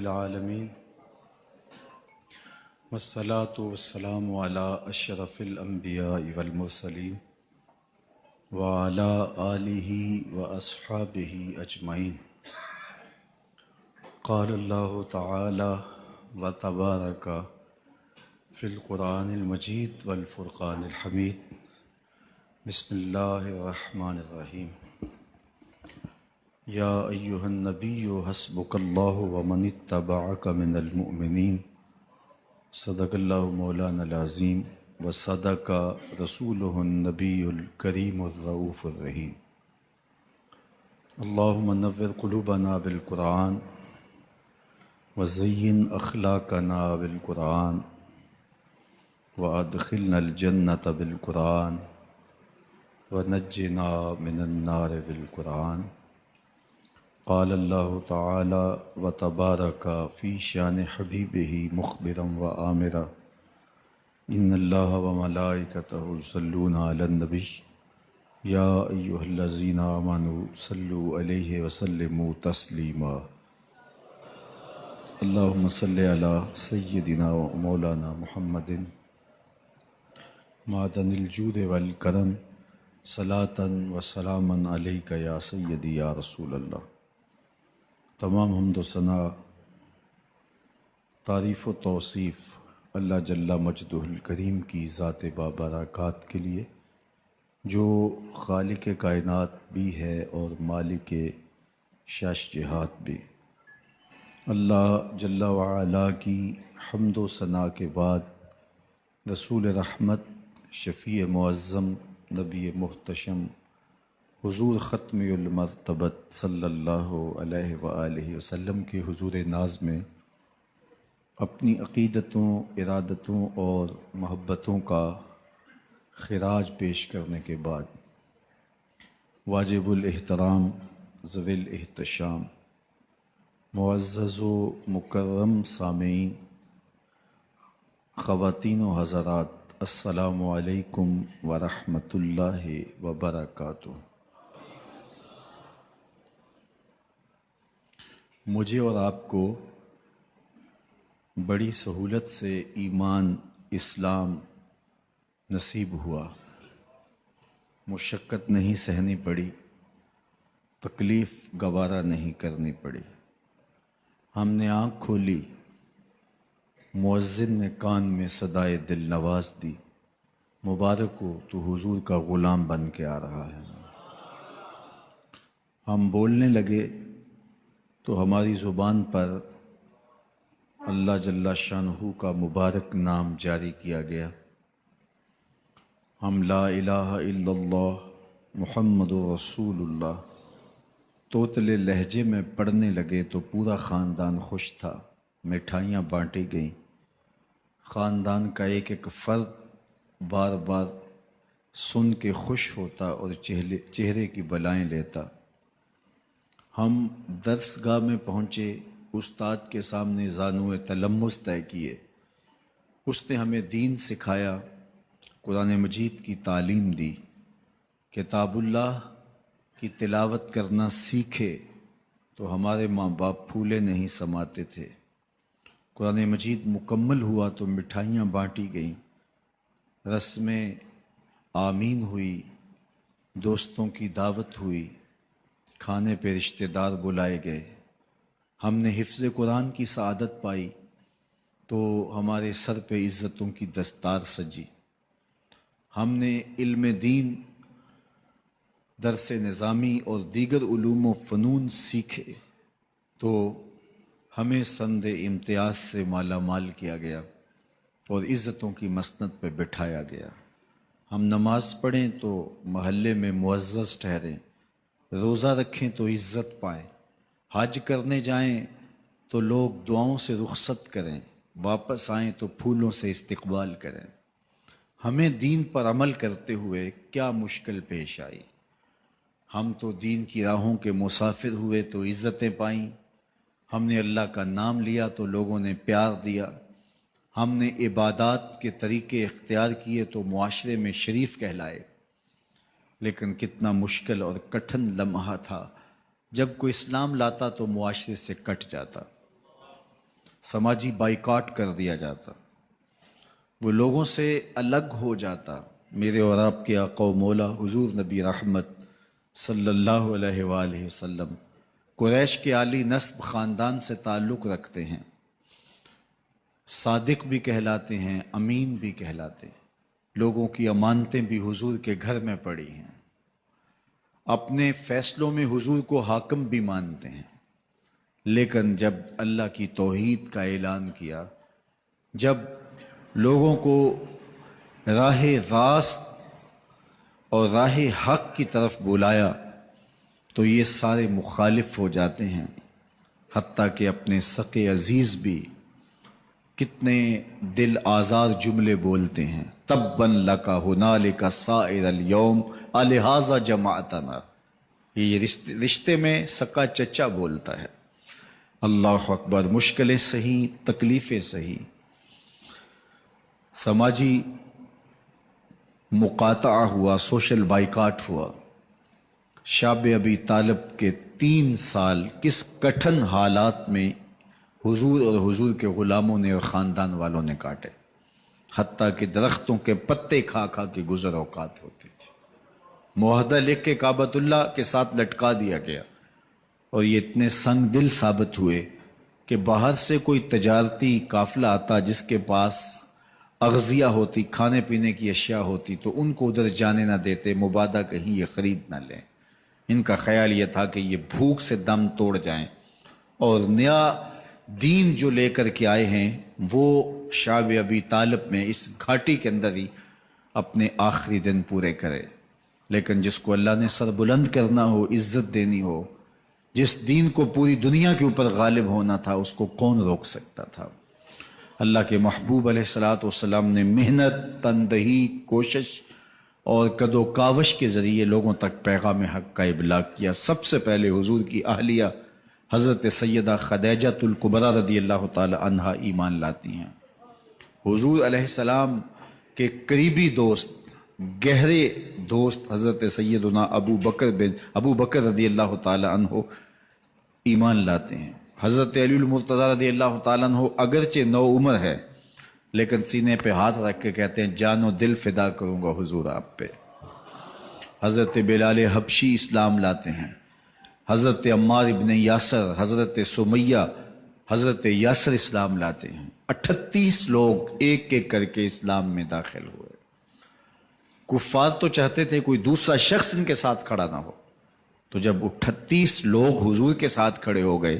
रब्बिलआलमीन वस्सलातु वस्सलामु अला अशरफिल अंबिया वल मुरसलीन। व अला आलिहि व अस्हाबिहि अजमईन। क़ाल अल्लाहु व तबारक फ़िल क़ुरानिल मजीद वल फ़ुरक़ानिल हमीद बिस्मिल्लाहिर रहमानिर रहीम या अय्युहन नबिय्यु हस्बुकल्लाहु व मन इत्तबअक मिनल मुमिनीन। सदकल्लाहु मौलाना अज़ीम व सदक रसूलुहुन नबियुल करीमुर रऊफुर रहीम। अल्लाहुम्मा नव्विर क़ुलूबना बिल कुरान व ज़य्यिन अखलाकना बिल कुरान व अदखिलनल जन्नत बिल कुरान व नज्जिना मिनन नार बिल कुरान क़ाल अल्लाह ताला व तबारक फ़ी शान हबीबिही मुखबिरम व आमिरा इन अल्लाह व मलाइकतहु युसल्लूना अलन नबी या अय्युहल्लज़ीना आमनू सल्लु अलैहि व सल्लिमू तस्लीमा अल्लाहुम्म तमाम हमद सना तारीफ़ व तौसीफ़ अल्लाह जल्ला मजदुल करीम की ज़ात बाबरक़ात के लिए, जो खालिक कायनात भी है और मालिक शाश जहात भी। अल्लाह जल्ला वाला की हमद व सना के बाद रसूल रहमत, शफ़ी मुअज़्ज़म, नबी मुहतशम हुजूर ख़त्मतबत सल्लल्लाहु अलैहि वआलिहि वसल्लम के हुजूर नाज में अपनी अक़ीदतों, इरादतों और महब्बतों का खराज पेश करने के बाद वाजिबुल एहतराम, ज़विल एहतशाम मुअज़्ज़ मुकर्रम सामीन, ख़वातीन व हज़रात अस्सलामुअलैकुम वरहमतुल्लाहि वबरकातुहू मुझे और आपको बड़ी सहूलत से ईमान, इस्लाम नसीब हुआ। मुशक्क़त नहीं सहनी पड़ी, तकलीफ़ गवारा नहीं करनी पड़ी। हमने आँख खोली, मुअज्जिन ने कान में सदाए दिल नवाज़ दी। मुबारक हो तो हुजूर का ग़ुलाम बन के आ रहा है। हम बोलने लगे तो हमारी ज़ुबान पर अल्लाह जल्ला शानहू का मुबारक नाम जारी किया गया। हम ला इल्लल्लाह मुहम्मद तोतले लहजे में पढ़ने लगे तो पूरा ख़ानदान खुश था। मिठाइयाँ बांटी गईं। ख़ानदान का एक एक फ़र्द बार बार सुन के खुश होता और चेहरे चेहरे की बलाएँ लेता। हम दरसगाह में पहुँचे, उस्ताद के सामने जानू तलम्मुस तय किए। उसने हमें दीन सिखाया, कुरान मजीद की तालीम दी। किताबुल्लाह की तिलावत करना सीखे तो हमारे माँ बाप फूले नहीं समाते थे। कुरान मजीद मुकम्मल हुआ तो मिठाइयाँ बाँटी गईं। रस्में आमीन हुई, दोस्तों की दावत हुई। खाने पे रिश्तेदार बुलाए गए। हमने हिफ्ज़ कुरान की सआदत पाई तो हमारे सर पे इज़्ज़तों की दस्तार सजी। हमने इल्म दीन, दरस निज़ामी और दीगर ूम फ़नून सीखे तो हमें संद इम्तियाज़ से माला माल किया गया और इज़्ज़तों की मसनत पे बिठाया गया। हम नमाज़ पढ़ें तो महल्ले में मुआज़ ठहरें। रोज़ा रखें तो इज़्ज़त पाएँ। हज करने जाएँ तो लोग दुआओं से रुखसत करें। वापस आएँ तो फूलों से इस्तकबाल करें। हमें दीन पर अमल करते हुए क्या मुश्किल पेश आई? हम तो दीन की राहों के मुसाफिर हुए तो इज़्ज़तें पाईं। हमने अल्लाह का नाम लिया तो लोगों ने प्यार दिया। हमने इबादत के तरीके इख्तियार किए तो मुआशरे में शरीफ कहलाए। लेकिन कितना मुश्किल और कठिन लम्हा था। जब कोई इस्लाम लाता तो मुआशरे से कट जाता। समाजी बाइकाट कर दिया जाता। वो लोगों से अलग हो जाता। मेरे और आपके आको मौला हुजूर नबी रहमत सल्लल्लाहु अलैहि वसल्लम कुरैश के आली नस्ब ख़ानदान से ताल्लुक़ रखते हैं। सादिक भी कहलाते हैं, अमीन भी कहलाते हैं। लोगों की अमानतें भी हुजूर के घर में पड़ी हैं। अपने फैसलों में हुजूर को हाकम भी मानते हैं। लेकिन जब अल्लाह की तोहीद का ऐलान किया, जब लोगों को राह रास्त और राह हक की तरफ़ बुलाया तो ये सारे मुखालिफ हो जाते हैं। हती कि अपने सके अज़ीज़ भी कितने दिल आज़ार जुमले बोलते हैं। तब बन लका हुनाल का सायर योम, अलहाजा जमातना ये रिश्ते रिश्ते में सका चचा बोलता है। अल्लाह अकबर, मुश्किलें सही, तकलीफ़ें सही। समाजी मुकाता हुआ, सोशल बाइकाट हुआ। शाब अबी तालब के तीन साल किस कठिन हालात में हुजूर और हुजूर के ग़ुलामों ने और ख़ानदान वालों ने काटे। हती कि दरख्तों के पत्ते खा खा के गुजर अवकात होती थी। मुहदा लिख के काबतुल्ला के साथ लटका दिया गया। और ये इतने संग दिल साबित हुए कि बाहर से कोई तजारती काफिला आता जिसके पास अगजिया होती, खाने पीने की अशिया होती तो उनको उधर जाने ना देते, मुबादा कहीं ये ख़रीद ना लें। इनका ख्याल ये था कि ये भूख से दम तोड़ जाएँ। और नया दीन जो लेकर के आए हैं, वो शाब अबी तालब में इस घाटी के अंदर ही अपने आखिरी दिन पूरे करे। लेकिन जिसको अल्लाह ने सर बुलंद करना हो, इज़्ज़त देनी हो, जिस दीन को पूरी दुनिया के ऊपर गालिब होना था, उसको कौन रोक सकता था? अल्लाह के महबूब सलाम ने मेहनत, तनदही, कोशिश और कदो कावश के ज़रिए लोगों तक पैगाम हक का इबलाग किया। सबसे पहले हुजूर की अहलिया हज़रत सैदा खदैजतुल्कुबरा रदी अल्लाह तहा ईमान लाती हैं। हुजूर सलाम के करीबी दोस्त, गहरे दोस्त हज़रत सैदना अबू बकर बिन, अबू बकर रदी अल्लाह तहो ईमान लाते हैं। हज़रत अलीमरतज़ा रदी अल्लाह तहो अगरचे नौ उम्र है, लेकिन सीने पे हाथ रख के कहते हैं, जानो दिल फिदा करूँगा हुजूर आप पे। हज़रत बिलाल हबशी इस्लाम लाते हैं। हज़रत अम्मार इबन यासर, हज़रत सुमैया, हज़रत यासर इस्लाम लाते हैं। अठतीस लोग एक एक करके इस्लाम में दाखिल हुए। कुफ़ार तो चाहते थे कोई दूसरा शख्स इनके साथ खड़ा ना हो। तो जब अठतीस लोग हुजूर के साथ खड़े हो गए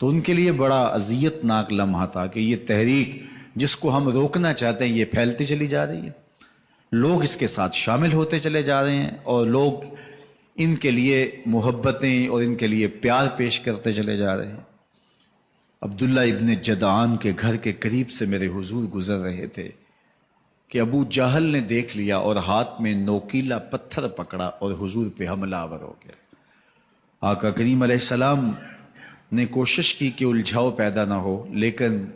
तो उनके लिए बड़ा अजियतनाक लम्हा था कि ये तहरीक जिसको हम रोकना चाहते हैं, ये फैलती चली जा रही है। लोग इसके साथ शामिल होते चले जा रहे हैं और लोग इनके लिए मोहब्बतें और इनके लिए प्यार पेश करते चले जा रहे हैं। अब्दुल्ला इब्न जदान के घर के करीब से मेरे हुजूर गुजर रहे थे कि अबू जाहल ने देख लिया और हाथ में नोकीला पत्थर पकड़ा और हुजूर पे हमलावर हो गया। आका करीम सलाम ने कोशिश की कि उलझाव पैदा ना हो, लेकिन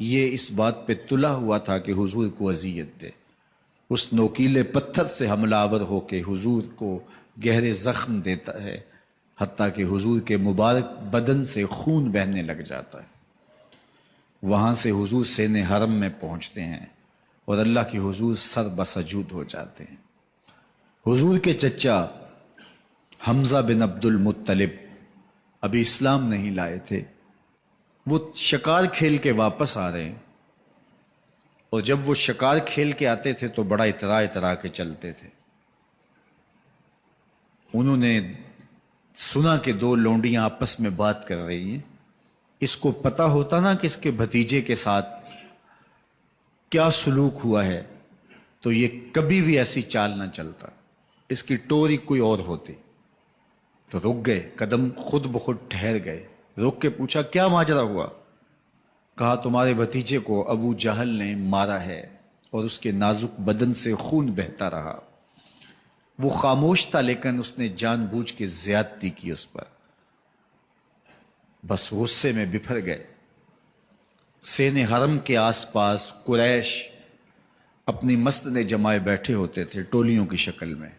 ये इस बात पे तुला हुआ था कि हुजूर को अजियत दे। उस नोकीले पत्थर से हमलावर होके हुजूर को गहरे ज़ख्म देता है हती कि हुजूर के मुबारक बदन से खून बहने लग जाता है। वहाँ से हुजूर सेन हरम में पहुँचते हैं और अल्लाह के हुजूर सर बसजूद हो जाते हैं। हुजूर के चचा हमज़ा बिन अब्दुल मुत्तलिब अभी इस्लाम नहीं लाए थे। वो शिकार खेल के वापस आ रहे हैं और जब वो शिकार खेल के आते थे तो बड़ा इतरा इतरा के चलते थे। उन्होंने सुना कि दो लोंडियाँ आपस में बात कर रही हैं। इसको पता होता ना कि इसके भतीजे के साथ क्या सलूक हुआ है तो ये कभी भी ऐसी चाल ना चलता। इसकी टोरी कोई और होती। तो रुक गए, कदम खुद ब खुद ठहर गए। रुक के पूछा, क्या माजरा हुआ? कहा, तुम्हारे भतीजे को अबू जहल ने मारा है और उसके नाजुक बदन से खून बहता रहा। वो खामोश था, लेकिन उसने जानबूझ के ज्यादती की उस पर। बस गुस्से में बिफर गए। सेन हरम के आसपास कुरैश अपनी मस्त ने जमाए बैठे होते थे टोलियों की शक्ल में।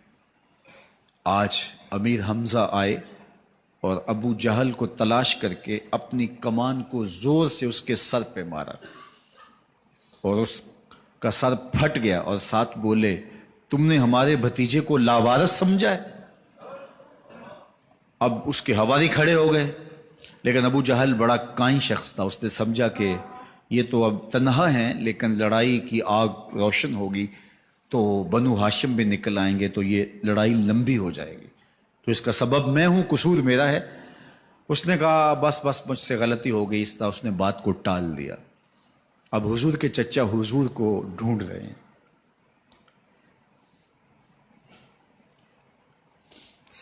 आज अमीर हमजा आए और अबू जहल को तलाश करके अपनी कमान को ज़ोर से उसके सर पे मारा और उसका सर फट गया और साथ बोले तुमने हमारे भतीजे को लावारस समझा है। अब उसके हवारी खड़े हो गए। लेकिन अबू जहल बड़ा काई शख्स था। उसने समझा कि ये तो अब तनहा हैं, लेकिन लड़ाई की आग रोशन होगी तो बनु हाशिम भी निकल आएँगे तो ये लड़ाई लंबी हो जाएगी। तो इसका सबब मैं हूँ, कसूर मेरा है। उसने कहा, बस बस, मुझसे गलती हो गई, इस तरह उसने बात को टाल दिया। अब हुजूर के चचा हुजूर को ढूंढ रहे हैं।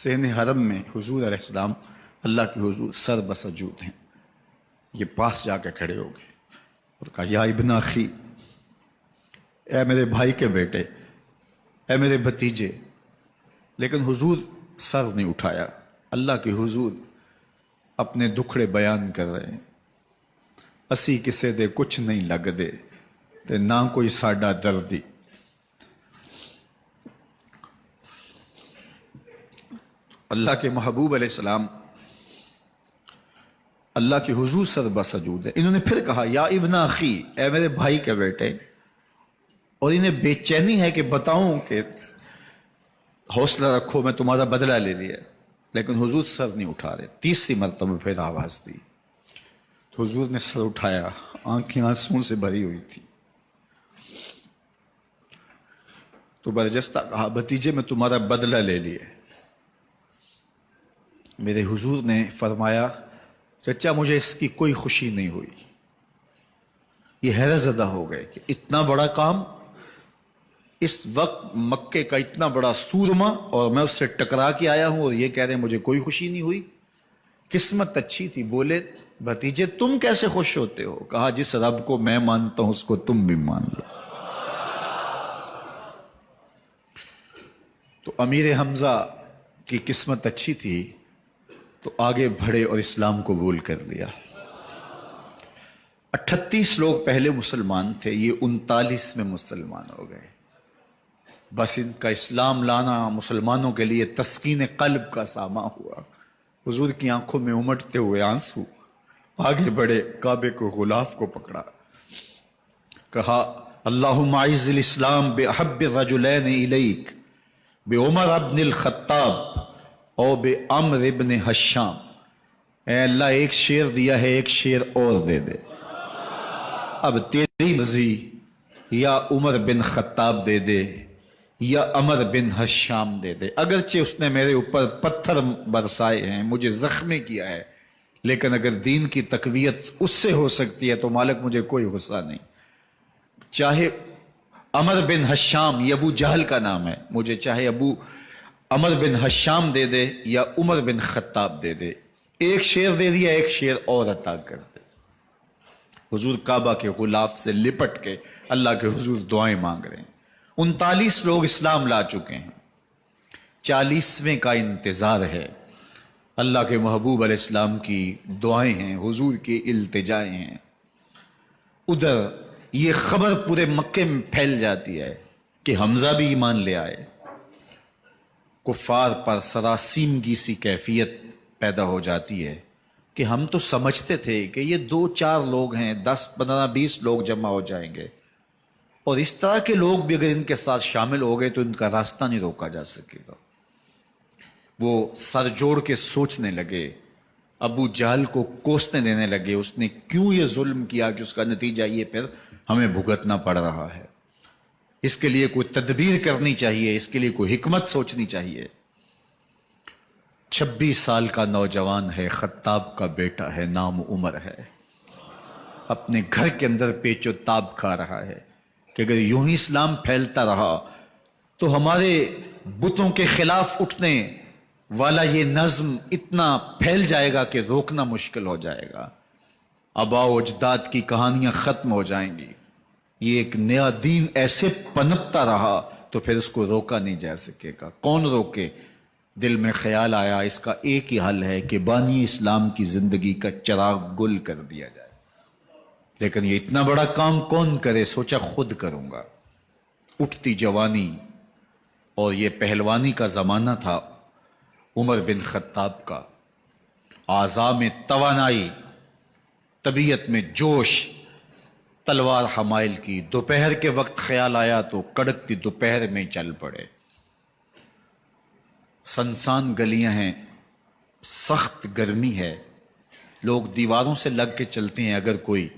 सेन हरम में हजूर अलैहिस्सलाम अल्लाह के हजूर सर बसजूद हैं। ये पास जाके खड़े हो गए और कहा, या इबन ए मेरे भाई के बेटे, ए मेरे भतीजे, लेकिन हुजूर सर नहीं उठाया। अल्लाह के हुजूर अपने दुखड़े बयान कर रहे हैं। असी किसे दे कुछ नहीं लगदे, ते ना कोई साडा दर्दी। अल्लाह के महबूब सलाम, अल्लाह के हुजूर सर बसजूद है। इन्होंने फिर कहा, या इबना अखी, ए मेरे भाई के बेटे, और इन्हें बेचैनी है कि बताऊँ कि हौसला रखो, मैं तुम्हारा बदला ले लिया लेकिन हुजूर सर नहीं उठा रहे। तीसरी मरतबा फिर आवाज़ दी। तो हुजूर ने सर उठाया, आँखें आँसू से भरी हुई थी। तो बरजस्ता कहा, भतीजे, में तुम्हारा बदला ले लिए मेरे हुजूर ने फरमाया, चचा, मुझे इसकी कोई खुशी नहीं हुई। ये हैरत ज़दा हो गए कि इतना बड़ा काम, इस वक्त मक्के का इतना बड़ा सूरमा और मैं उससे टकरा के आया हूँ और ये कह रहे हैं, मुझे कोई खुशी नहीं हुई। किस्मत अच्छी थी, बोले, भतीजे, तुम कैसे खुश होते हो? कहा, जिस रब को मैं मानता हूँ, उसको तुम भी मान लो। तो अमीर हमजा की किस्मत अच्छी थी तो आगे बढ़े और इस्लाम कबूल कर लिया अठतीस लोग पहले मुसलमान थे, ये उनतालीस में मुसलमान हो गए। बस इनका इस्लाम लाना मुसलमानों के लिए तस्कीन कल्ब का सामा हुआ। हुजूर की आँखों में उमटते हुए आँसू आगे बढ़े, काबे को गुलाफ को पकड़ा। कहा अल्लाह इस्लाम बेहब रजुलैन इलैक, बे उमर अब्निल खत्ताब। ओ बे अमर इबन हशाम अल्लाह एक शेर दिया है, एक शेर और दे दे। अब तेरी मर्ज़ी, या उमर बिन खत्ताब दे दे, या अमर बिन हशाम दे दे। अगरचे उसने मेरे ऊपर पत्थर बरसाए हैं, मुझे जख्मी किया है, लेकिन अगर दीन की तकवीत उससे हो सकती है तो मालिक मुझे कोई गुस्सा नहीं। चाहे अमर बिन हशाम ये अबू जहल का नाम है, मुझे चाहे अबू अमर बिन हशाम दे दे या उमर बिन खत्ताब दे दे। एक शेर दे दिया, एक शेर और अता कर दे। हुजूर काबा के गुलाफ से लिपट के अल्लाह के हुजूर दुआएँ मांग रहे हैं। उनतालीस लोग इस्लाम ला चुके हैं। चालीसवें का इंतज़ार है। अल्लाह के महबूब इस्लाम की दुआएँ हैं, हुजूर की इल्तिजाएँ हैं। उधर ये खबर पूरे मक्के में फैल जाती है कि हमजा भी ईमान ले आए। कुफार पर सरासीमगी सी कैफियत पैदा हो जाती है कि हम तो समझते थे कि ये दो चार लोग हैं, दस, पंद्रह, बीस लोग जमा हो जाएँगे। और इस तरह के लोग भी अगर इनके साथ शामिल हो गए तो इनका रास्ता नहीं रोका जा सकेगा। वो सर जोड़ के सोचने लगे, अबू जहल को कोसने देने लगे, उसने क्यों ये जुल्म किया कि उसका नतीजा ये फिर हमें भुगतना पड़ रहा है? इसके लिए कोई तदबीर करनी चाहिए, इसके लिए कोई हिकमत सोचनी चाहिए। छब्बीस साल का नौजवान है, खत्ताब का बेटा है, नाम उमर है। अपने घर के अंदर पेचो ताब खा रहा है कि अगर यूँ ही इस्लाम फैलता रहा तो हमारे बुतों के खिलाफ उठने वाला ये नज्म इतना फैल जाएगा कि रोकना मुश्किल हो जाएगा। अबाओ अजदाद की कहानियाँ खत्म हो जाएँगी। ये एक नया दीन ऐसे पनपता रहा तो फिर उसको रोका नहीं जा सकेगा। कौन रोके? दिल में ख्याल आया, इसका एक ही हल है कि बानी इस्लाम की ज़िंदगी का चराग गुल कर दिया जाए। लेकिन ये इतना बड़ा काम कौन करे? सोचा खुद करूँगा। उठती जवानी, और ये पहलवानी का जमाना था, उमर बिन खत्ताब का। आज़ा में तवानाई, तबीयत में जोश तलवार हमाइल की। दोपहर के वक्त ख्याल आया तो कड़कती दोपहर में चल पड़े। सनसान गलियाँ हैं, सख्त गर्मी है। लोग दीवारों से लग के चलते हैं, अगर कोई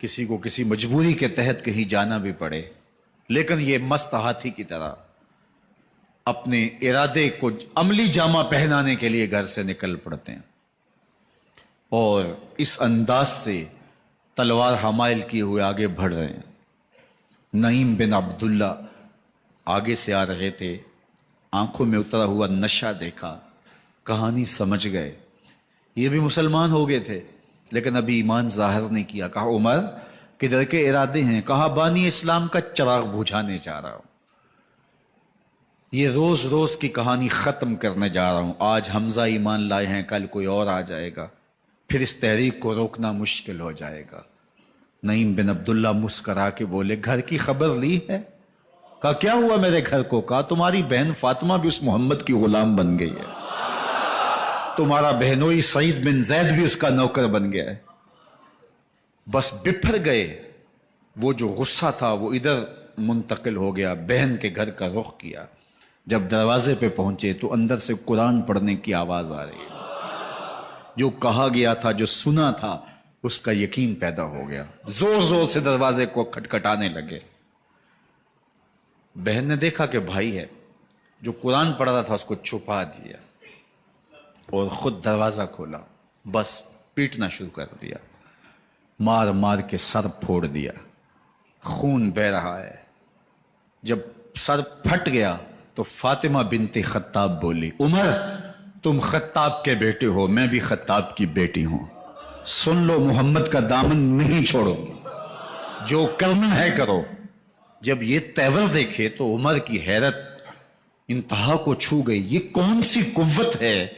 किसी को किसी मजबूरी के तहत कहीं जाना भी पड़े। लेकिन ये मस्त हाथी की तरह अपने इरादे को अमली जामा पहनाने के लिए घर से निकल पड़ते हैं। और इस अंदाज से तलवार हमाइल किए हुए आगे बढ़ रहे हैं। नईम बिन अब्दुल्ला आगे से आ रहे थे। आँखों में उतरा हुआ नशा देखा। कहानी समझ गए। ये भी मुसलमान हो गए थे, लेकिन अभी ईमान ज़ाहिर नहीं किया। कहा, उमर, किधर के इरादे हैं? कहा, बानी इस्लाम का चराग बुझाने जा रहा हूँ। ये रोज रोज की कहानी खत्म करने जा रहा हूँ। आज हमजा ईमान लाए हैं, कल कोई और आ जाएगा। फिर इस तहरीक को रोकना मुश्किल हो जाएगा। नईम बिन अब्दुल्ला मुस्करा के बोले, घर की खबर ली है? कहा, क्या हुआ मेरे घर को? कहा, तुम्हारी बहन फातिमा भी उस मोहम्मद की गुलाम बन गई है। तुम्हारा बहनोई सईद बिन जैद भी उसका नौकर बन गया है। बस बिफर गए। वो जो गुस्सा था, वो इधर मुंतकिल हो गया, बहन के घर का रुख किया। जब दरवाजे पे पहुँचे तो अंदर से कुरान पढ़ने की आवाज़ आ रही है। जो कहा गया था, जो सुना था, उसका यकीन पैदा हो गया। ज़ोर ज़ोर से दरवाजे को खटखटाने लगे। बहन ने देखा कि भाई है, जो कुरान पढ़ रहा था, उसको छुपा दिया और खुद दरवाज़ा खोला। बस पीटना शुरू कर दिया। मार मार के सर फोड़ दिया। खून बह रहा है। जब सर फट गया तो फातिमा बिनती खत्ताब बोली, उमर तुम खत्ताब के बेटे हो, मैं भी खत्ताब की बेटी हूँ। सुन लो, मोहम्मद का दामन नहीं छोड़ो जो करना है करो। जब ये तेवर देखे तो उमर की हैरत, इंतहा को छू गई। ये कौन सी कुव्वत है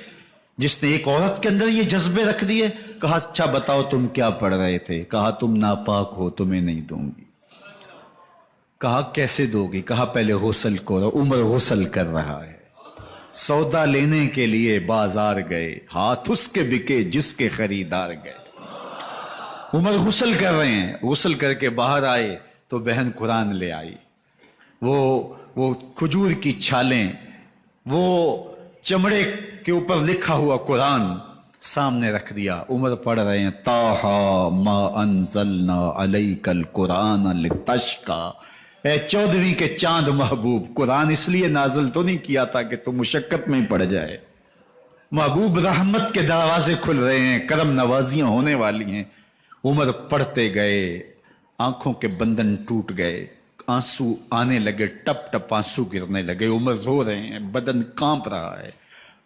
जिसने एक औरत के अंदर ये जज्बे रख दिए? कहा अच्छा बताओ तुम क्या पढ़ रहे थे? कहा, तुम नापाक हो, तुम्हें नहीं दूँगी। कहा, कैसे दोगी? कहा, पहले गसल करो, उम्र गसल कर रहा है। सौदा लेने के लिए बाज़ार गए, हाथ उसके बिके जिसके खरीदार गए। उमर गुसल कर रहे हैं। गुसल करके बाहर आए तो बहन कुरान ले आई। वो वो खजूर की छालें, वो चमड़े के ऊपर लिखा हुआ कुरान सामने रख दिया। उमर पढ़ रहे हैं, ताहा मा अनजलना अलई कल कुरान तशका चौदहवीं के चाँद महबूब, कुरान इसलिए नाजल तो नहीं किया था कि तुम मुशक्कत में पड़ जाए। महबूब रहमत के दरवाजे खुल रहे हैं, करम नवाजियाँ होने वाली हैं। उम्र पढ़ते गए, आँखों के बंधन टूट गए, आँसू आने लगे, टप टप आँसू गिरने लगे। उम्र रो रहे हैं, बदन काँप रहा है।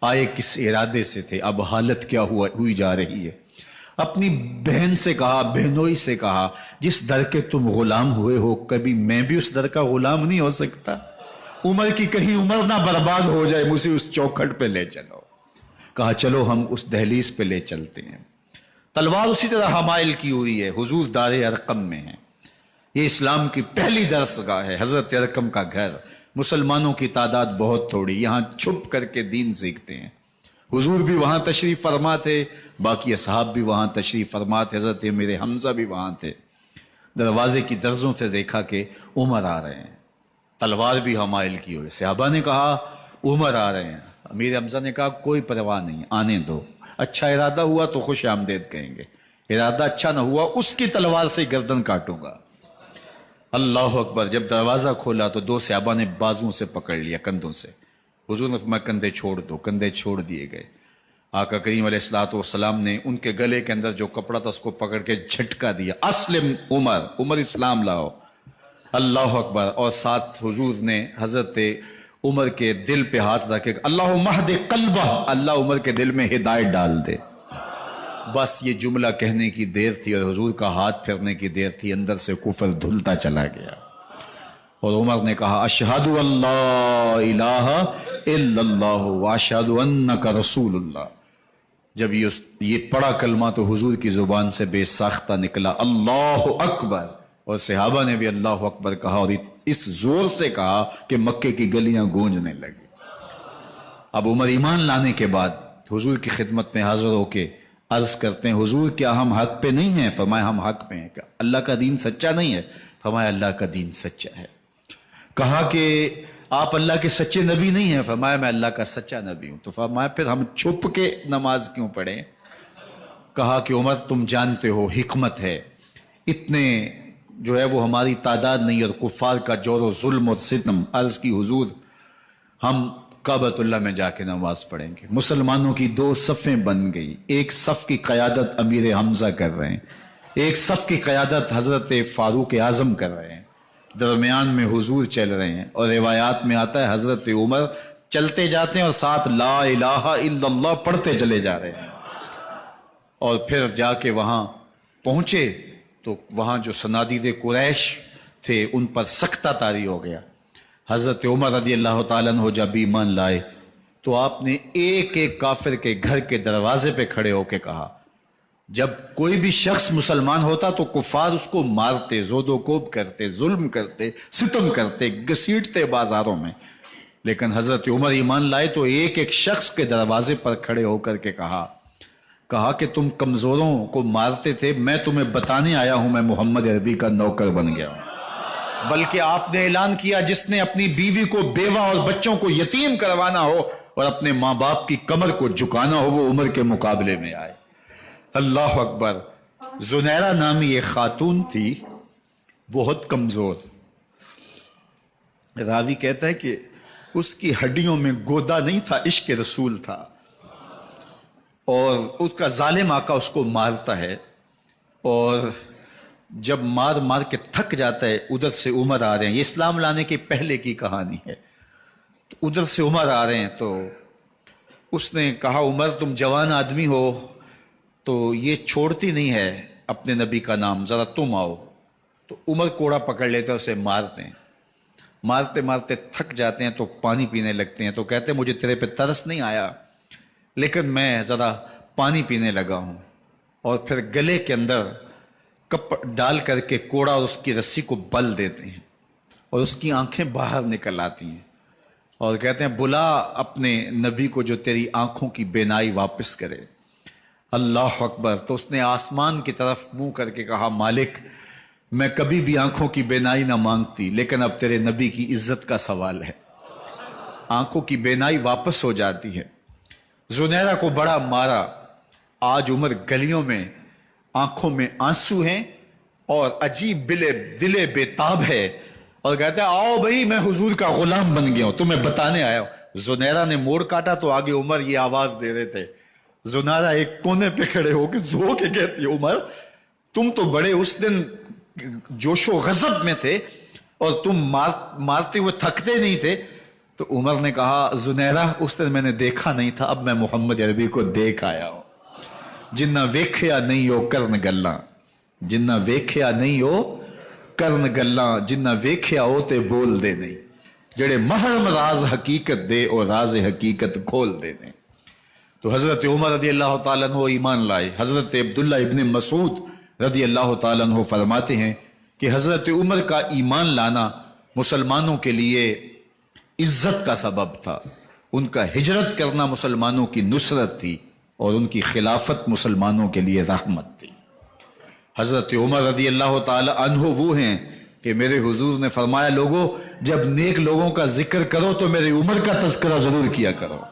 आए किस इरादे से थे? अब हालत क्या हुआ, हुई जा रही है? अपनी बहन से कहा, बहनोई से कहा, जिस दर के तुम गुलाम हुए हो, कभी मैं भी उस दर का गुलाम नहीं हो सकता। उम्र की कहीं उम्र ना बर्बाद हो जाए, मुझे उस चौखट पे ले चलो। कहा, चलो हम उस दहलीज पे ले चलते हैं। तलवार उसी तरह हमाइल की हुई है, हुजूर दार अरकम में है। ये इस्लाम की पहली दरसगाह है, हज़रत अरकम का घर। मुसलमानों की तादाद बहुत थोड़ी, यहाँ छुप करके दीन सीखते हैं। हुजूर भी वहाँ तशरीफ़ फरमा थे, बाकी असहाब भी वहाँ तशरीफ़ फरमा थे, हज़रत मेरे हमजा भी वहाँ थे। दरवाजे की दर्जों से देखा कि उमर आ रहे हैं। तलवार भी हमाइल की हुई सहाबा ने कहा, उमर आ रहे हैं। अमीर हमजा ने कहा, कोई परवाह नहीं, आने दो। अच्छा इरादा हुआ तो खुश आमदेद कहेंगे। इरादा अच्छा ना हुआ, उसकी तलवार से गर्दन काटूँगा। अल्लाह अकबर, जब दरवाज़ा खोला तो दो सहाबा ने बाजुओं से पकड़ लिया, कंधों से। हुजूर ने फरमा कंधे छोड़ दो, कंधे छोड़ दिए गए। आका करीम सलाम ने उनके गले के अंदर जो कपड़ा था, उसको पकड़ के झटका दिया। असलिम उमर उमर इस्लाम लाओ। अल्लाह अकबर। और साथ हुजूर ने हज़रत उमर के दिल पे हाथ रखे अल्लाह महद कलबा, अल्लाह उमर के दिल में हिदायत डाल दे। बस ये जुमला कहने की देर थी और हुजूर का हाथ फिरने की देर थी, अंदर से कुफर धुलता चला गया। और उमर ने कहा, अशहदु रसूलुल्लाह। जब ये ये पढ़ा कलमा तो हुजूर की ज़ुबान से बेसाख्ता निकला। अल्लाह अकबर। और सहाबा ने भी अल्लाह अकबर कहा और इस ज़ोर से कहा कि मक्के की गलियाँ गूंजने लगी। अब उमर ईमान लाने के बाद हुजूर की खिदमत में हाजिर होके अर्ज़ करते हैं, हुजूर, क्या हम हक पे नहीं हैं? फरमाए हम हक पे हैं। क्या अल्लाह का दीन सच्चा नहीं है? फरमाया, अल्लाह का दीन सच्चा है। कहा कि आप अल्लाह के सच्चे नबी नहीं हैं। फरमाया, मैं अल्लाह का सच्चा नबी हूँ। तो फरमाया, फिर हम छुप के नमाज़ क्यों पढ़े? कहा कि, उमर, तुम जानते हो, हिकमत है। इतने जो है वो हमारी तादाद नहीं और कुफार का ज़ोर जुल्म और सितम अर्ज़ की हुजूर, हम काबतुल्ला में जाके नमाज़ पढ़ेंगे। मुसलमानों की दो सफ़ें बन गई। एक सफ़ की क़्यादत अमीर हमजा कर रहे हैं। एक सफ़ की क़्यादत हज़रत फ़ारूक आज़म कर रहे हैं। दरमियान में हुजूर चल रहे हैं और रिवायात में आता है, हज़रत उमर चलते जाते हैं और साथ ला इलाहा इल्लल्लाह पढ़ते चले जा रहे हैं। और फिर जाके वहाँ पहुँचे तो वहाँ जो सनादीद कुरैश थे, उन पर सख्ता तारी हो गया। हज़रत उमर रदी अल्लाह तु जब ईमान लाए तो आपने एक एक काफिर के घर के दरवाजे पे खड़े होके कहा जब कोई भी शख्स मुसलमान होता तो कुफार उसको मारते जोदोकोब करते, जुल्म करते, सितम करते, घसीटते बाजारों में। लेकिन हज़रत उमर ईमान लाए तो एक एक शख्स के दरवाजे पर खड़े होकर के कहा कहा कि तुम कमजोरों को मारते थे, मैं तुम्हें बताने आया हूँ, मैं मोहम्मद अरबी का नौकर बन गया हूँ। बल्कि आपने ऐलान किया, जिसने अपनी बीवी को बेवा और बच्चों को यतीम करवाना हो और अपने माँ बाप की कमर को झुकाना हो, वो उम्र के मुकाबले में आए। अल्लाह अकबर। जुनैरा नामी एक खातून थी, बहुत कमज़ोर। रावी कहता है कि उसकी हड्डियों में गोदा नहीं था, इश्क रसूल था। और उसका जालिम आका उसको मारता है। और जब मार मार के थक जाता है, उधर से उमर आ रहे हैं। ये इस्लाम लाने के पहले की कहानी है। तो उधर से उमर आ रहे हैं तो उसने कहा, उमर तुम जवान आदमी हो तो ये छोड़ती नहीं है अपने नबी का नाम, ज़रा तुम आओ। तो उमर कोड़ा पकड़ लेते हैं, उसे मारते हैं। मारते मारते थक जाते हैं तो पानी पीने लगते हैं। तो कहते हैं, मुझे तेरे पे तरस नहीं आया, लेकिन मैं ज़रा पानी पीने लगा हूँ। और फिर गले के अंदर कप डाल करके कोड़ा और उसकी रस्सी को बल देते हैं और उसकी आँखें बाहर निकल आती हैं। और कहते हैं, बुला अपने नबी को जो तेरी आँखों की बेनाई वापस करे। अल्लाह अकबर। तो उसने आसमान की तरफ़ मुँह करके कहा, मालिक, मैं कभी भी आँखों की बेनाई ना मांगती, लेकिन अब तेरे नबी की इज़्ज़त का सवाल है। आँखों की बेनाई वापस हो जाती है। जुनैरा को बड़ा मारा। आज उम्र गलियों में, आँखों में आँसू हैं और अजीब बिले, दिले बेताब है। और कहते हैं, आओ भाई, मैं हुजूर का गुलाम बन गया हूँ, तुम्हें बताने आया हूँ। जुनैरा ने मोड़ काटा तो आगे उमर ये आवाज़ दे रहे थे जुनैरा एक कोने पे खड़े होकर जो के कहती उमर, तुम तो बड़े उस दिन जोशो गजब में थे और तुम मार, मारते हुए थकते नहीं थे। तो उमर ने कहा, जुनैरा, उस दिन मैंने देखा नहीं था, अब मैं मोहम्मद अरबी को देख आया हूँ। जिन्ना वेख्या नहीं हो करन गल्ला। जिन्ना वेख्या नहीं हो करन गल्ला। जिन्ना वेख्या हो, ते बोल दे नहीं। जेड़े महरम राज हकीकत दे और राज हकीकत खोल दे ने तो हज़रत उमर रदी अल्लाह तहो ईमान लाए। हज़रत अब्दुल्ला इबन मसूद रदी अल्लाह तहो फरमाते हैं कि हज़रत उमर का ईमान लाना मुसलमानों के लिए इज़्ज़त का सबब था। उनका हिजरत करना मुसलमानों की नुसरत थी और उनकी खिलाफत मुसलमानों के लिए रहमत थी। हज़रत उमर रदी अल्लाह तहो वो हैं कि मेरे हुजूर ने फरमाया, लोगों, जब नेक लोगों का ज़िक्र करो तो मेरी उम्र का तस्करा ज़रूर किया करो।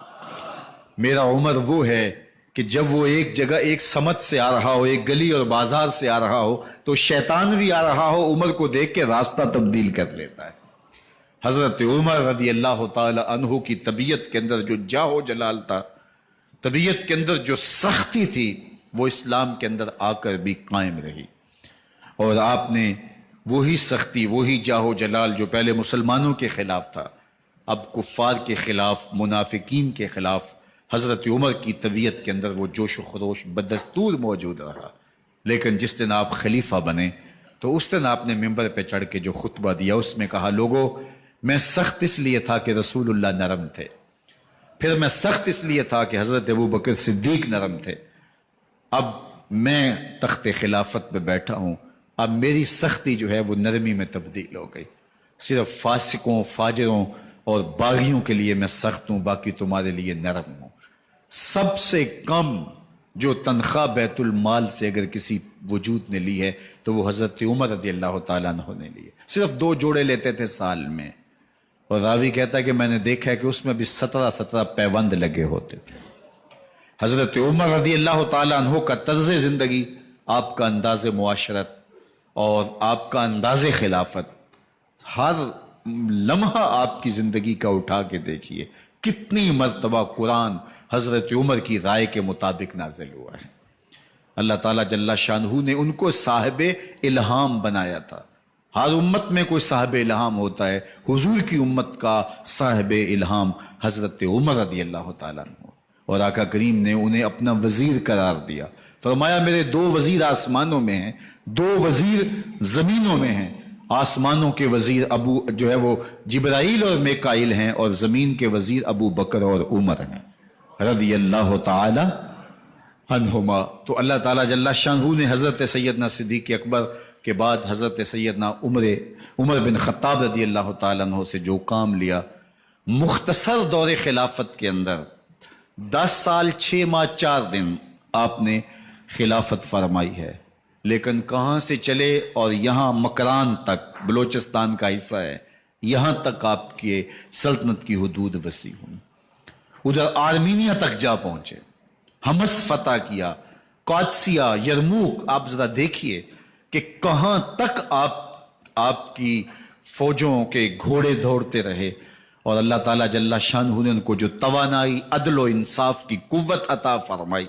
मेरा उम्र वो है कि जब वो एक जगह एक समत से आ रहा हो, एक गली और बाज़ार से आ रहा हो तो शैतान भी आ रहा हो, उम्र को देख के रास्ता तब्दील कर लेता है। हज़रत उमर रदी अल्लाह तहु की तबीयत के अंदर जो जाहो जलाल था, तबीयत के अंदर जो सख्ती थी, वो इस्लाम के अंदर आकर भी कायम रही। और आपने वही सख्ती, वही जाहो जलाल जो पहले मुसलमानों के खिलाफ था, अब कुफ़ार के खिलाफ, मुनाफिकीन के खिलाफ हज़रत उमर की तबीयत के अंदर वो जोश खरोश बदस्तूर मौजूद रहा। लेकिन जिस दिन आप खलीफा बने तो उस दिन आपने मेंबर पर चढ़ के जो खुतबा दिया, उसमें कहा, लोगो, मैं सख्त इसलिए था कि रसूलुल्लाह नरम थे। फिर मैं सख्त इसलिए था कि हज़रत अबू बकर सिद्दीक नरम थे। अब मैं तख्त खिलाफत में बैठा हूँ। अब मेरी सख्ती जो है, वो नरमी में तब्दील हो गई। सिर्फ़ फासिकों, फाजरों और बागियों के लिए मैं सख्त हूँ, बाकी तुम्हारे लिए नरम हूँ। सबसे कम जो तनख्वाह बैतुल माल से अगर किसी वजूद ने ली है तो वो हज़रत उमर रदी अल्लाह तु ने ली है। सिर्फ़ दो जोड़े लेते थे साल में। और रावी कहता है कि मैंने देखा है कि उसमें भी सत्रह सत्रह पैबंद लगे होते थे। हज़रत उमर रदी अल्लाह तु का तर्ज ज़िंदगी, आपका अंदाज मुआशरत और आपका अंदाज खिलाफत, हर लम्हा आपकी ज़िंदगी का उठा के देखिए। कितनी मरतबा कुरान हज़रत उमर की राय के मुताबिक नाजिल हुआ है। अल्लाह ताला जल्ला शाहू ने उनको साहब इल्हाम बनाया था। हर उम्मत में कोई साहब इल्हाम होता है। हुजूर की उम्मत का साहब इल्हाम हज़रत उमर रदी अल्लाह तु और आका करीम ने उन्हें अपना वज़ीर करार दिया। फरमाया, मेरे दो वज़ीर आसमानों में हैं, दो वज़ीर जमीनों में हैं। आसमानों के वज़ीर अबू जो है वो जिब्राइल और मेकाइल हैं और ज़मीन के वज़ीर अबू बकर और उमर हैं। रदी अल्लाह तनुमा तो अल्लाह ताला जल्ला शाहू ने हज़रत सैदना सिद्दीक अकबर के बाद हज़रत सैदना उमर उमर बिन खत्ताब रदी अल्लाह तु से जो काम लिया, मुख्तसर दौर खिलाफत के अंदर, दस साल छः माह, चार दिन आपने खिलाफत फरमाई है। लेकिन कहाँ से चले और यहाँ मकरान तक, बलोचिस्तान का हिस्सा है, यहाँ तक आपके सल्तनत की हदूद वसी हुई उधर आर्मीनिया तक जा पहुँचे। हमस फतह किया। कादसिया, यरमूक, आप जरा देखिए कि कहाँ तक आप, आपकी फौजों के घोड़े दौड़ते रहे। और अल्लाह ताला जल्ला शान ने उनको जो तवानाई, अदल व इंसाफ की कुत अता फरमाई।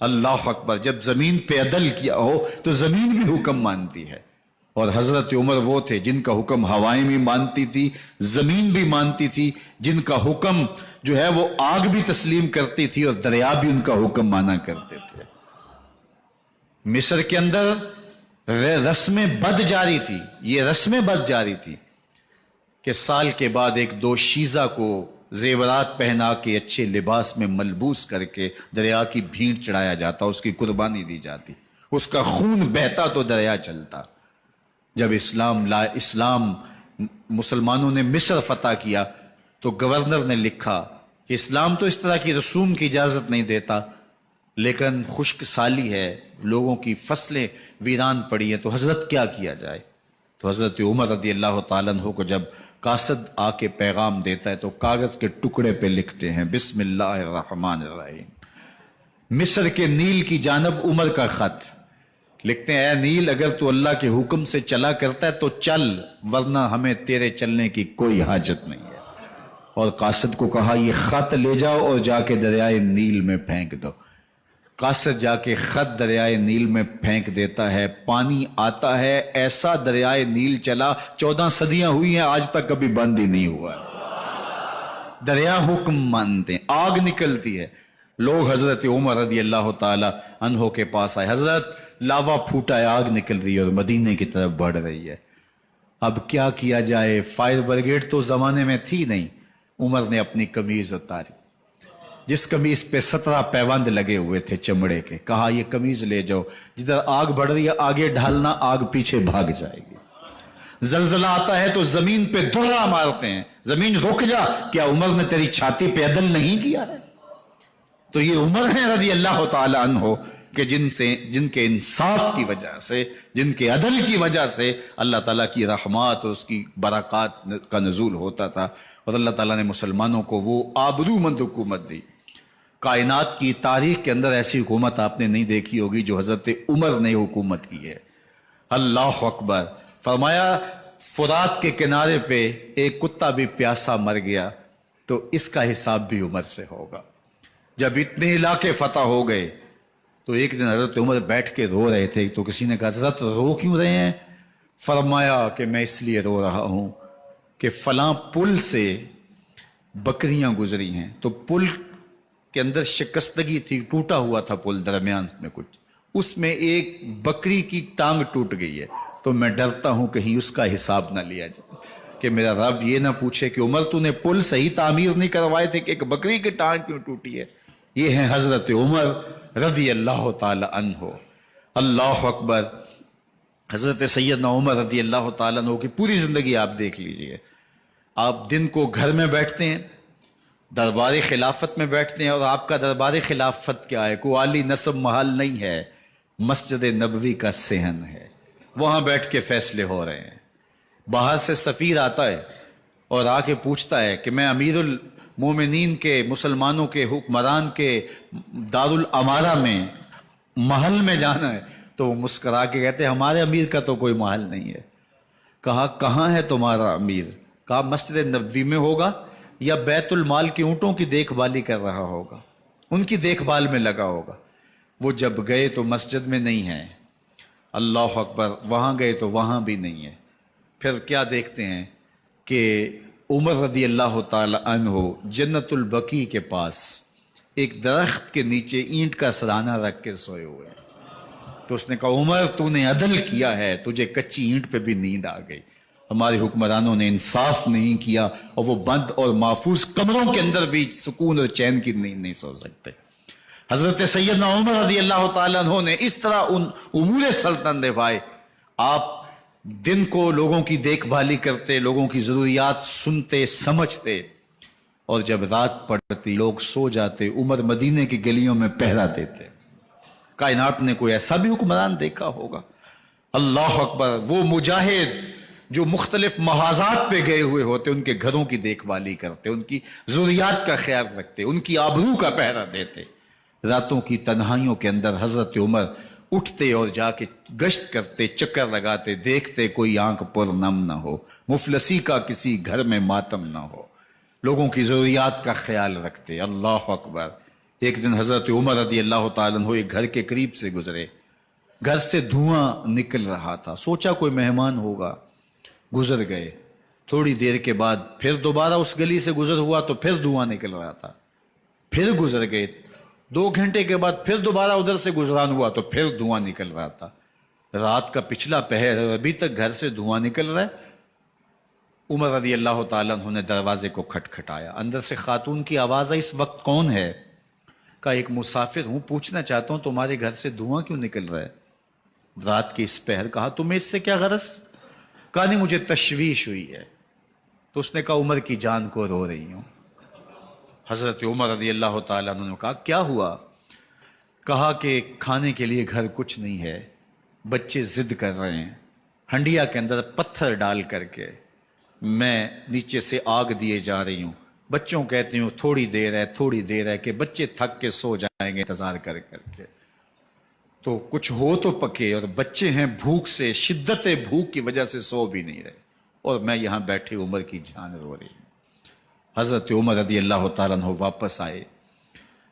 अल्लाह अकबर, जब ज़मीन पे अदल किया हो तो ज़मीन भी हुक्म मानती है। और हज़रत उमर वो थे जिनका हुक्म हवाएँ भी मानती थी, ज़मीन भी मानती थी, जिनका हुक्म जो है वो आग भी तस्लीम करती थी और दरिया भी उनका हुक्म माना करते थे। मिस्र के अंदर रस्में बद जारी थी, ये रस्में बद जारी थी कि साल के बाद एक दो शीजा को जेवरात पहना के अच्छे लिबास में मलबूस करके दरिया की भीड़ चढ़ाया जाता, उसकी कुर्बानी दी जाती। उसका खून बहता तो दरिया चलता। जब इस्लाम, ला इस्लाम मुसलमानों ने मिस्र फतह किया तो गवर्नर ने लिखा कि इस्लाम तो इस तरह की रसूम की इजाज़त नहीं देता, लेकिन खुश्क साली है, लोगों की फ़सलें वीरान पड़ी हैं तो हज़रत क्या किया जाए? तो हज़रत उमर रदी अल्लाह तु को जब कासद आके पैगाम देता है तो कागज़ के टुकड़े पे लिखते हैं बिस्मिल्लाहमान मिस्र के नील की जानब उमर का खत। लिखते हैं नील, अगर तू अल्लाह के हुक्म से चला करता है तो चल, वरना हमें तेरे चलने की कोई हाजत नहीं है। और कासद को कहा, ये खत ले जाओ और जाके दरियाए नील में फेंक दो। कासद जाके खत दरियाए नील में फेंक देता है, पानी आता है, ऐसा दरियाए नील चला, चौदह सदियाँ हुई हैं, आज तक कभी बंद ही नहीं हुआ। दरिया हुक्म मानते हैं, आग निकलती है। लोग हज़रत उमर रदी अल्लाह तहो के पास आए। हज़रत लावा फूटा आग निकल रही है और मदीने की तरफ़ बढ़ रही है। अब क्या किया जाए? फायर ब्रिगेड तो जमाने में थी नहीं। उमर ने अपनी कमीज उतारी। जिस कमीज पे सत्रह पैबंद लगे हुए थे चमड़े के, कहा, ये कमीज ले जाओ। जिधर आग बढ़ रही है, आगे ढालना, आग पीछे भाग जाएगी। जलजला आता है तो ज़मीन पे दोहरा मारते हैं। ज़मीन रुक जा। क्या उमर ने तेरी छाती पे अदल नहीं किया है? तो ये उमर है रज़ी अल्लाह तन हो कि जिनसे, जिनके इंसाफ की वजह से, जिनके अदल की वजह से अल्लाह ताला की रहमत और उसकी बरक़ात का नजूल होता था। और अल्लाह ताला ने मुसलमानों को वो आबरूमंद हुकूमत दी। कायनात की तारीख के अंदर ऐसी हुकूमत आपने नहीं देखी होगी जो हज़रत उमर ने हुकूमत की है। अल्लाह अकबर। फरमाया, फुरात के किनारे पे एक कुत्ता भी प्यासा मर गया तो इसका हिसाब भी उमर से होगा। जब इतने इलाके फतह हो गए तो एक दिन हज़रत उमर बैठ के रो रहे थे तो किसी ने कहा, हज़रत रो क्यों रहे हैं? फरमाया कि मैं इसलिए रो रहा हूँ कि फलां पुल से बकरियाँ गुजरी हैं। तो पुल के अंदर शिकस्तगी थी, टूटा हुआ था पुल दरमियान में कुछ। उसमें एक बकरी की टांग टूट गई है। तो मैं डरता हूँ कहीं उसका हिसाब ना लिया जाए कि मेरा रब ये ना पूछे कि, उमर, तूने पुल सही तामीर नहीं करवाए थे कि एक बकरी की टांग क्यों टूटी है? ये है हज़रत उमर रदी अल्लाह तहो अल्लाह अकबर। हज़रत सैद उमर रदी अल्लाह तहो की पूरी ज़िंदगी आप देख लीजिए। आप दिन को घर में बैठते हैं, दरबार खिलाफत में बैठते हैं और आपका दरबार खिलाफत क्या है? को आली नसब महल नहीं है। मस्जिद नबवी का सेहन है। वहाँ बैठ के फैसले हो रहे हैं। बाहर से सफ़ीर आता है और आके पूछता है कि मैं अमीरुल मोमिनीन के, मुसलमानों के, हुक्मरान के, दारुल अमारा में, महल में जाना है तो वो मुस्करा के कहते हमारे अमीर का तो कोई महल नहीं है। कहा, कहाँ है तुम्हारा अमीर? कहा, मस्जिद नबी में होगा, या बैतुल माल की ऊँटों की देखभाली कर रहा होगा, उनकी देखभाल में लगा होगा। वो जब गए तो मस्जिद में नहीं है। अल्लाह अकबर, वहाँ गए तो वहाँ भी नहीं है। फिर क्या देखते हैं कि उमर रदी अल्लाह हो जन्नतुल बकी के पास एक दरख्त के नीचे ईंट का सराना रख के सोए हुए तो उसने कहा, उमर, तूने अदल किया है, तुझे कच्ची ईंट पे भी नींद आ गई। हमारे हुक्मरानों ने इंसाफ नहीं किया और वो बंद और महफूज कमरों के अंदर भी सुकून और चैन की नींद नहीं सो सकते। हज़रत सैयद उमर रज़ी अल्लाह तु ने इस तरह उन उमूर सल्तन निभाए। आप दिन को लोगों की देखभाली करते, लोगों की जरूरियात सुनते, समझते और जब रात पड़ती, लोग सो जाते, उमर मदीने की गलियों में पहरा देते। कायनात ने कोई ऐसा भी हुक्मरान देखा होगा? अल्लाह अकबर, वो मुजाहिद जो मुख्तलिफ़ महाजात पे गए हुए होते, उनके घरों की देखभाली करते, उनकी जरूरियात का ख्याल रखते, उनकी आबरू का पहरा देते। रातों की तन्हाइयों के अंदर हज़रत उमर उठते और जाके गश्त करते, चक्कर लगाते, देखते कोई आँख पर नम ना हो, मुफलसी का किसी घर में मातम ना हो। लोगों की जरूरियात का ख्याल रखते। अल्लाह अकबर। एक दिन हज़रत उमर रदी अल्लाह तु एक घर के करीब से गुजरे। घर से धुआँ निकल रहा था। सोचा कोई मेहमान होगा। गुजर गए। थोड़ी देर के बाद फिर दोबारा उस गली से गुजर हुआ तो फिर धुआँ निकल रहा था। फिर गुजर गए। दो घंटे के बाद फिर दोबारा उधर से गुजरान हुआ तो फिर धुआँ निकल रहा था। रात का पिछला पहर अभी तक घर से धुआँ निकल रहा है। उमर रदी अल्लाह तु ने दरवाजे को खटखटाया। अंदर से खातून की आवाज़ है इस वक्त कौन है? का एक मुसाफिर, हूँ, पूछना चाहता हूँ, तुम्हारे घर से धुआँ क्यों निकल रहा है? रात के इस पहर कहा, तुम्हें इससे क्या गरज? कहा, नहीं, मुझे तशवीश हुई है। तो उसने कहा, उमर की जान को रो रही हूँ। हज़रत उमर रदी अल्लाह तुमने कहा, क्या हुआ? कहा कि खाने के लिए घर कुछ नहीं है, बच्चे जिद कर रहे हैं, हंडिया के अंदर पत्थर डाल करके मैं नीचे से आग दिए जा रही हूँ। बच्चों कहती हूँ, थोड़ी देर है, थोड़ी देर है कि बच्चे थक के सो जाएँगे इंतज़ार कर करके। तो कुछ हो तो पके और बच्चे हैं भूख से, शिद्दत भूख की वजह से सो भी नहीं रहे। और मैं यहाँ बैठी उम्र की जान रो रही हज़रत उमर रदी अल्लाह तु वापस आए।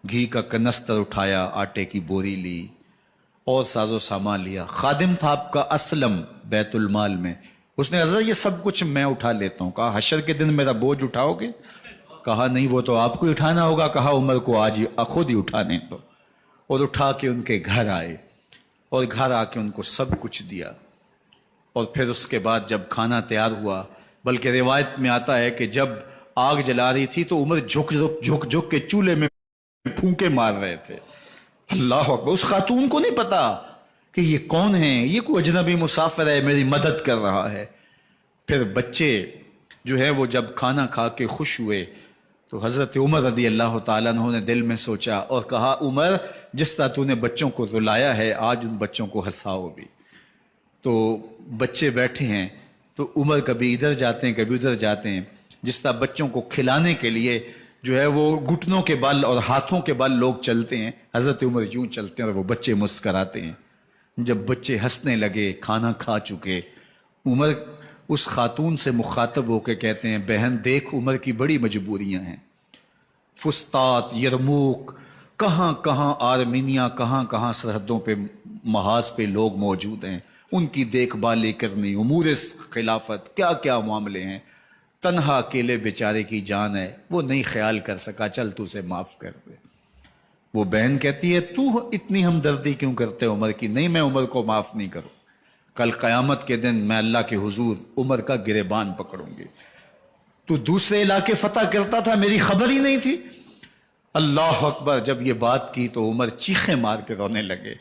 घी का कनस्तर उठाया, आटे की बोरी ली और साजो सामान लिया। खादिम था आपका असलम बैतुल माल में। उसने हज़रत, ये सब कुछ मैं उठा लेता हूँ। कहा, हशर के दिन मेरा बोझ उठाओगे? कहा, नहीं, वो तो आपको ही उठाना होगा। कहा, उमर को आज खुद ही उठाने तो और उठा के उनके घर आए और घर आके उनको सब कुछ दिया। और फिर उसके बाद जब खाना तैयार हुआ, बल्कि रिवायत में आता है कि जब आग जला रही थी तो उमर झुक झुक झुक झुक के चूल्हे में फूके मार रहे थे। अल्लाह अकबर। उस खातून को नहीं पता कि ये कौन है? ये कोई अजनबी मुसाफिर है, मेरी मदद कर रहा है। फिर बच्चे जो है, वो जब खाना खा के खुश हुए तो हज़रत उमर रदी अल्लाह तु ने दिल में सोचा और कहा, उमर, जिस तरह तूने बच्चों को रुलाया है, आज उन बच्चों को हंसाओ भी तो बच्चे बैठे हैं तो उमर कभी इधर जाते हैं, कभी उधर जाते हैं। जिस तरह बच्चों को खिलाने के लिए जो है वो घुटनों के बल और हाथों के बल लोग चलते हैं, हज़रत उमर यूँ चलते हैं और वो बच्चे मुस्कराते हैं। जब बच्चे हंसने लगे, खाना खा चुके, उमर उस खातून से मुखातब होकर कहते हैं, बहन, देख उमर की बड़ी मजबूरियाँ हैं। फुस्तात, यरमूक कहाँ कहाँ आर्मीनिया कहाँ कहाँ सरहदों पे, महाज पे लोग मौजूद हैं। उनकी देखभाल करनी उमूर खिलाफत क्या क्या मामले हैं? तनहा अकेले बेचारे की जान है, वो नहीं ख्याल कर सका, चल तू उसे माफ़ कर दे। वो बहन कहती है, तू इतनी हमदर्दी क्यों करते उमर की? नहीं, मैं उमर को माफ़ नहीं करूँ। कल कयामत के दिन मैं अल्लाह के हुजूर उमर का गिरेबान पकड़ूँगी। तू दूसरे इलाके फतह करता था, मेरी खबर ही नहीं थी। अल्लाह अकबर, जब ये बात की तो उमर चीखे मार के रोने लगे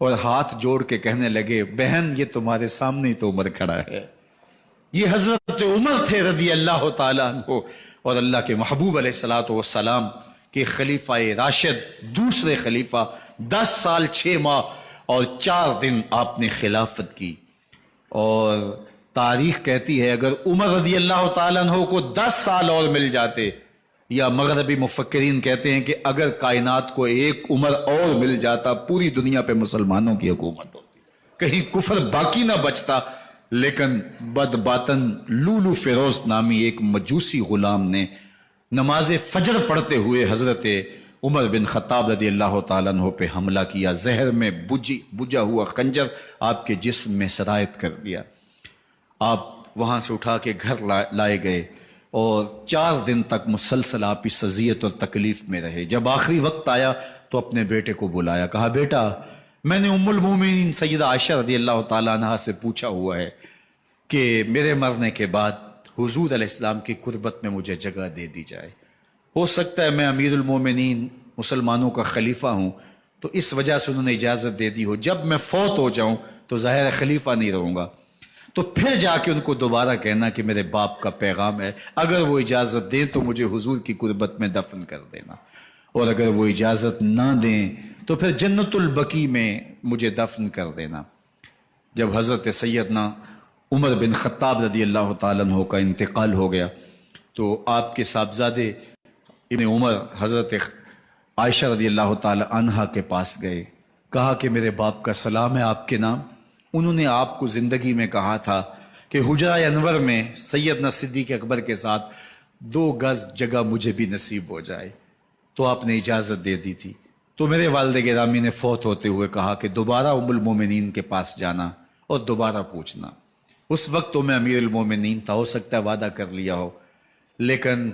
और हाथ जोड़ के कहने लगे, बहन, ये तुम्हारे सामने ही तो उमर खड़ा है। ये हज़रत उमर थे रदी अल्लाह तु और अल्लाह के महबूब सलाम के खलीफा राशिद, दूसरे खलीफा, दस साल छः माह और चार दिन आपने खिलाफत की। और तारीख कहती है, अगर उमर रदी अल्लाह तु को दस साल और मिल जाते, या मगरबी मुफक्रीन कहते हैं कि अगर कायनात को एक उम्र और मिल जाता, पूरी दुनिया पे मुसलमानों की हुकूमत होती। कहीं कुफर बाकी ना बचता लेकिन बदबातन लूलू फिरोज नामी एक मजूसी गुलाम ने नमाज़ फजर पढ़ते हुए हज़रत उमर बिन खताब रदी अल्लाह तु पे हमला किया। जहर में बुझी बुझा हुआ खंजर आपके जिस्म में शरायत कर दिया। आप वहाँ से उठा के घर ला, लाए गए और चार दिन तक मुसलसल आप इस सजियत और तकलीफ़ में रहे। जब आखिरी वक्त आया तो अपने बेटे को बुलाया। कहा बेटा मैंने उमुल उम्मुलमोमिन सैदा आयशा रदी अल्लाह तहा से पूछा हुआ है कि मेरे मरने के बाद हुजूर इस्लाम की कुर्बत में मुझे जगह दे दी जाए। हो सकता है मैं अमीरमिन मुसलमानों का खलीफा हूँ तो इस वजह से उन्होंने इजाज़त दे दी हो। जब मैं फौत हो जाऊँ तो ज़ाहिर खलीफा नहीं रहूँगा। तो फिर जाके उनको दोबारा कहना कि मेरे बाप का पैगाम है, अगर वो इजाज़त दें तो मुझे हुजूर की कुर्बत में दफन कर देना। और अगर वो इजाज़त ना दें तो फिर जन्नतुल बकी में मुझे दफन कर देना। जब हज़रत सैदना उमर बिन ख़त्ताब रदी अल्लाह तु का इंतकाल हो गया। तो आपके साहबजादे इबन उमर हज़रत आयशा रदी अल्लाह तहा के पास गए। कहा कि मेरे बाप का सलाम है आपके नाम। उन्होंने आपको ज़िंदगी में कहा था कि हुजरा अनवर में सैयद न सिद्दीक अकबर के साथ दो गज जगह मुझे भी नसीब हो जाए। तो आपने इजाज़त दे दी थी। तो मेरे वालद गिरामी ने फौत होते हुए कहा कि दोबारा उमुलमोमिन के पास जाना और दोबारा पूछना। उस वक्त तो मैं अमीर मोमिन था, हो सकता है वादा कर लिया हो। लेकिन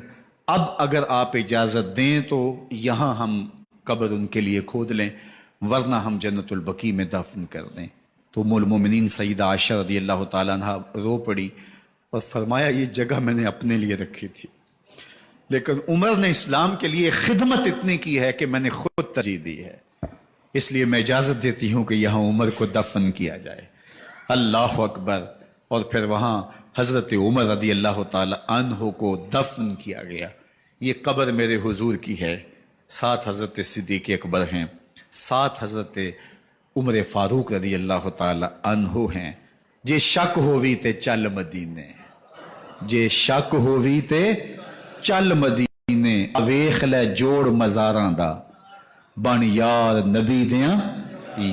अब अगर आप इजाज़त दें तो यहाँ हम कब्र उनके लिए खोद लें, वरना हम जन्नतुल बकी में दफन कर दें। तो मोमिन सईद आशा रदी अल्लाह तहा रो पड़ी और फरमाया, ये जगह मैंने अपने लिए रखी थी। लेकिन उमर ने इस्लाम के लिए खिदमत इतनी की है कि मैंने खुद तरजीह दी है। इसलिए मैं इजाज़त देती हूँ कि यहाँ उमर को दफन किया जाए। अल्लाह अकबर और फिर वहाँ हज़रत उमर रदी अल्लाह तहो को दफन किया गया। ये कब्र मेरे हुजूर की है। सात हज़रत सिद्दीक अकबर हैं। सात हज़रत उमर फारूक रदी अल्लाह तहो हैं। जे शक होवी ते चल मदीने। जे शक होवी ते चल मदीने। वेख लै जोड़ मजारा दा। बन यार नबी दया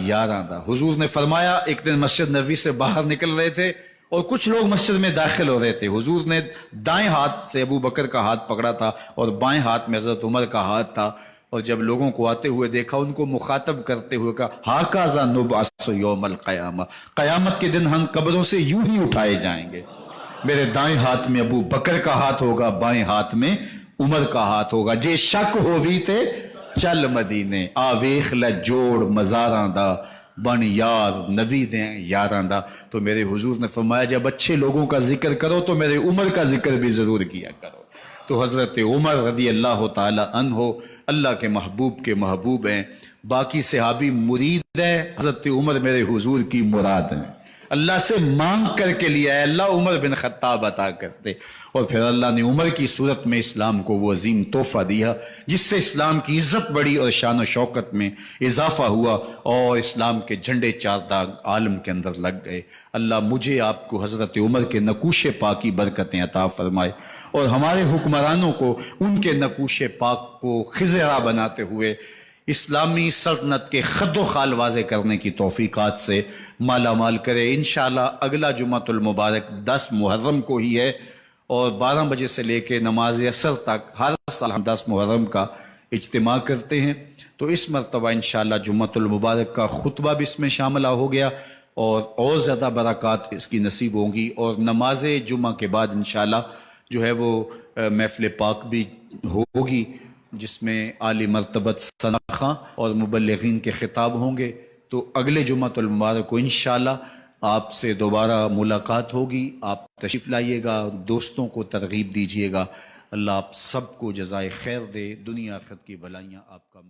यारा दा। हुजूर ने फरमाया, एक दिन मस्जिद नबी से बाहर निकल रहे थे। और कुछ लोग मस्जिद में दाखिल हो रहे थे। हुजूर ने दाएँ हाथ से अबू बकर का हाथ पकड़ा था और बाएँ हाथ में हज़रत उमर का हाथ था। और जब लोगों को आते हुए देखा, उनको मुखातब करते हुए कहा, हाकाजा नुबासोमल कयामा। कयामत के दिन हम कब्रों से यूँ ही उठाए जाएँगे। मेरे दाएँ हाथ में अबू बकर का हाथ होगा, बाएँ हाथ में उमर का हाथ होगा। जे शक हो भी थे, चल मदीने, आवेख ल जोड़ मजारा दा बन यार, नबी दें यार आंदा। तो मेरे हुजूर ने फरमाया, जब अच्छे लोगों का ज़िक्र करो तो मेरे उमर का ज़िक्र भी ज़रूर किया करो। तो हज़रत उमर रदी अल्लाह तन हो अल्लाह के महबूब के महबूब हैं। बाकी सहाबी मुरीद हैं, हज़रत उमर मेरे हुजूर की मुराद है। अल्लाह से मांग करके लिया है। अल्लाह उमर बिन खत्ताब अता करते। और फिर अल्लाह ने उमर की सूरत में इस्लाम को वो अजीम तोहफा दिया, जिससे इस्लाम की इज़्ज़त बढ़ी और शान शौकत में इजाफा हुआ और इस्लाम के झंडे चार दाग आलम के अंदर लग गए। अल्लाह मुझे आपको हज़रत उमर के नकूश पाकी बरकतें अता फरमाए और हमारे हुक्मरानों को उनके नकूश पाक को खिजरा बनाते हुए इस्लामी सल्तनत के खद खाल वाजे करने की तोफ़ीक़ात से माला माल करे। इन अगला जुमातुलमुबारक दस मुहर्रम को ही है और बारह बजे से लेकर नमाज़ असर तक हर साल हम दस मुहर्रम का इज्तम करते हैं। तो इस मरतबा इन जुम्मतुलमुबारक का खुतबा भी इसमें शामिल हो गया और और ज़्यादा बरक़ात इसकी नसीब होंगी और नमाज़ जुमा के बाद इन जो है वो महफिल पाक भी होगी। जिसमें आली मरतबत सनाखा और मुबलगिन के खिताब होंगे। तो अगले जुम्मतुलमुबारक को इन आपसे दोबारा मुलाकात होगी। आप तशरीफ़ लाइएगा, दोस्तों को तरगीब दीजिएगा। अल्लाह आप सबको जजाय खैर दे। दुनिया खत की भलाइयाँ आपका